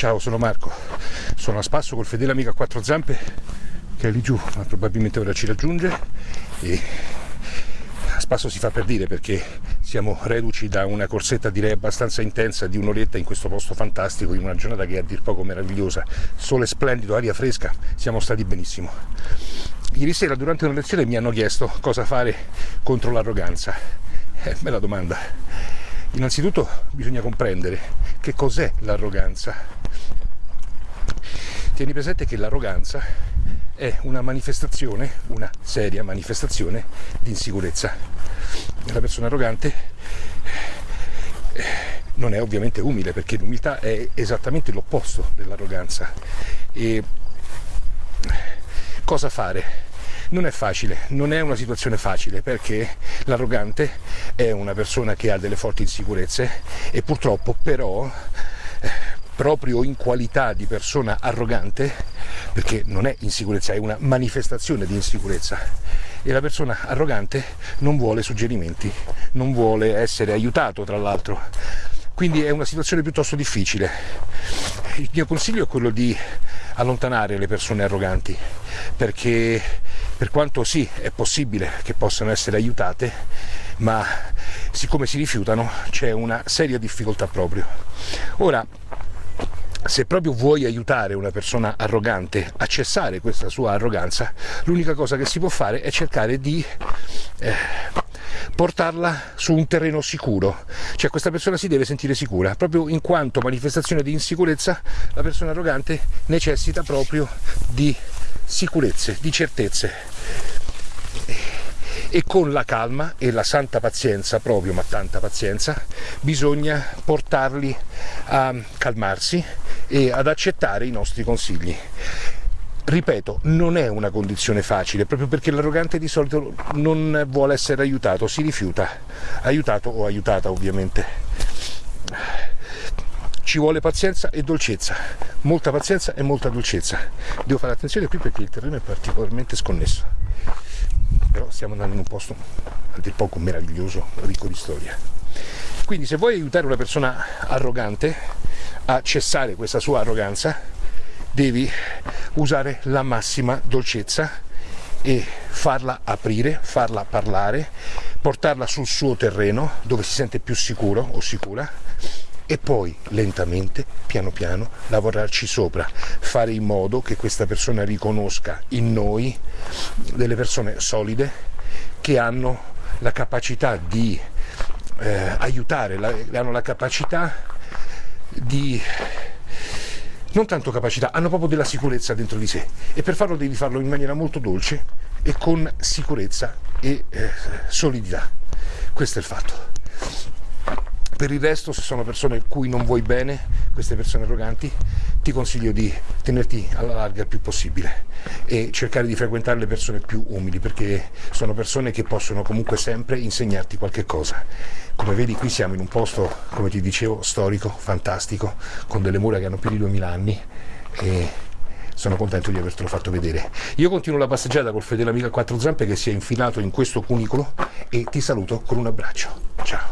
Ciao, sono Marco, sono a spasso col fedele amico a quattro zampe che è lì giù, ma probabilmente ora ci raggiunge e a spasso si fa per dire perché siamo reduci da una corsetta direi abbastanza intensa di un'oretta in questo posto fantastico, in una giornata che è a dir poco meravigliosa, sole splendido, aria fresca, siamo stati benissimo. Ieri sera durante una lezione mi hanno chiesto cosa fare contro l'arroganza. Eh, bella domanda. Innanzitutto bisogna comprendere che cos'è l'arroganza. Tieni presente che l'arroganza è una manifestazione, una seria manifestazione di insicurezza. La persona arrogante eh, non è ovviamente umile perché l'umiltà è esattamente l'opposto dell'arroganza. E cosa fare? Non è facile, non è una situazione facile perché l'arrogante è una persona che ha delle forti insicurezze e purtroppo però eh, proprio in qualità di persona arrogante, perché non è insicurezza, è una manifestazione di insicurezza, e la persona arrogante non vuole suggerimenti, non vuole essere aiutato tra l'altro. Quindi è una situazione piuttosto difficile. Il mio consiglio è quello di allontanare le persone arroganti, perché per quanto sì è possibile che possano essere aiutate, ma siccome si rifiutano c'è una seria difficoltà proprio. Ora, se proprio vuoi aiutare una persona arrogante a cessare questa sua arroganza, l'unica cosa che si può fare è cercare di eh, portarla su un terreno sicuro, cioè questa persona si deve sentire sicura, proprio in quanto manifestazione di insicurezza la persona arrogante necessita proprio di sicurezze, di certezze. E con la calma e la santa pazienza proprio, ma tanta pazienza, bisogna portarli a calmarsi e ad accettare i nostri consigli. Ripeto, non è una condizione facile, proprio perché l'arrogante di solito non vuole essere aiutato, si rifiuta, aiutato o aiutata ovviamente. Ci vuole pazienza e dolcezza, molta pazienza e molta dolcezza. Devo fare attenzione qui perché il terreno è particolarmente sconnesso però stiamo andando in un posto a dir poco meraviglioso, ricco di storia. Quindi se vuoi aiutare una persona arrogante a cessare questa sua arroganza, devi usare la massima dolcezza e farla aprire, farla parlare, portarla sul suo terreno dove si sente più sicuro o sicura e poi lentamente, piano piano, lavorarci sopra, fare in modo che questa persona riconosca in noi delle persone solide che hanno la capacità di eh, aiutare, la, hanno la capacità di non tanto capacità, hanno proprio della sicurezza dentro di sé e per farlo devi farlo in maniera molto dolce e con sicurezza e eh, solidità. Questo è il fatto. Per il resto, se sono persone cui non vuoi bene, queste persone arroganti, ti consiglio di tenerti alla larga il più possibile e cercare di frequentare le persone più umili, perché sono persone che possono comunque sempre insegnarti qualche cosa. Come vedi qui siamo in un posto, come ti dicevo, storico, fantastico, con delle mura che hanno più di 2000 anni e sono contento di avertelo fatto vedere. Io continuo la passeggiata col fedele amico a quattro zampe che si è infilato in questo cunicolo e ti saluto con un abbraccio. Ciao!